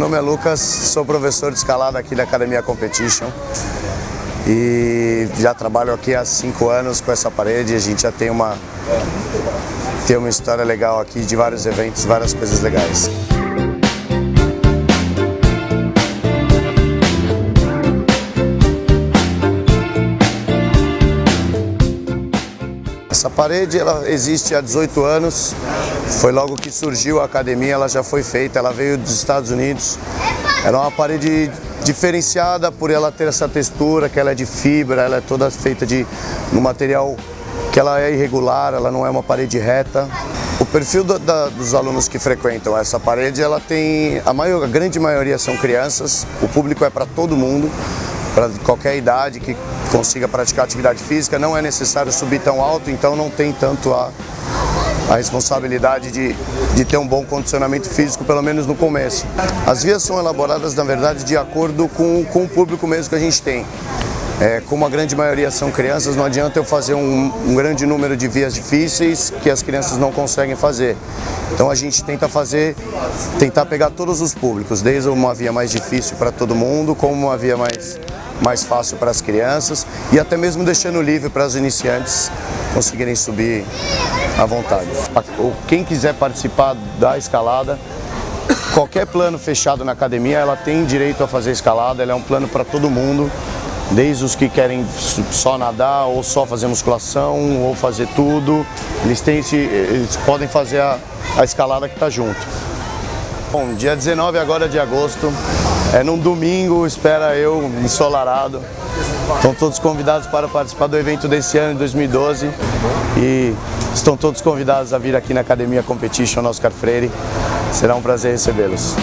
nome é Lucas, sou professor de escalada aqui da Academia Competition e já trabalho aqui há cinco anos com essa parede. A gente já tem uma, tem uma história legal aqui de vários eventos, várias coisas legais. Essa parede ela existe há 18 anos, foi logo que surgiu a academia, ela já foi feita, ela veio dos Estados Unidos. Ela é uma parede diferenciada por ela ter essa textura, que ela é de fibra, ela é toda feita de um material que ela é irregular, ela não é uma parede reta. O perfil da, dos alunos que frequentam essa parede, ela tem, a, maior, a grande maioria são crianças, o público é para todo mundo, para qualquer idade que consiga praticar atividade física, não é necessário subir tão alto, então não tem tanto a, a responsabilidade de, de ter um bom condicionamento físico, pelo menos no começo. As vias são elaboradas, na verdade, de acordo com, com o público mesmo que a gente tem. É, como a grande maioria são crianças, não adianta eu fazer um, um, grande número de vias difíceis que as crianças não conseguem fazer. Então a gente tenta fazer, tentar pegar todos os públicos, desde uma via mais difícil para todo mundo, como uma via mais mais fácil para as crianças e até mesmo deixando livre para os iniciantes conseguirem subir à vontade. Quem quiser participar da escalada, qualquer plano fechado na academia, ela tem direito a fazer escalada, ela é um plano para todo mundo, desde os que querem só nadar ou só fazer musculação ou fazer tudo, eles, têm esse, eles podem fazer a, a escalada que está junto. Bom, dia 19 agora de agosto, é num domingo, espera eu, ensolarado. Estão todos convidados para participar do evento desse ano, de 2012. E estão todos convidados a vir aqui na Academia Competition Oscar Freire. Será um prazer recebê-los.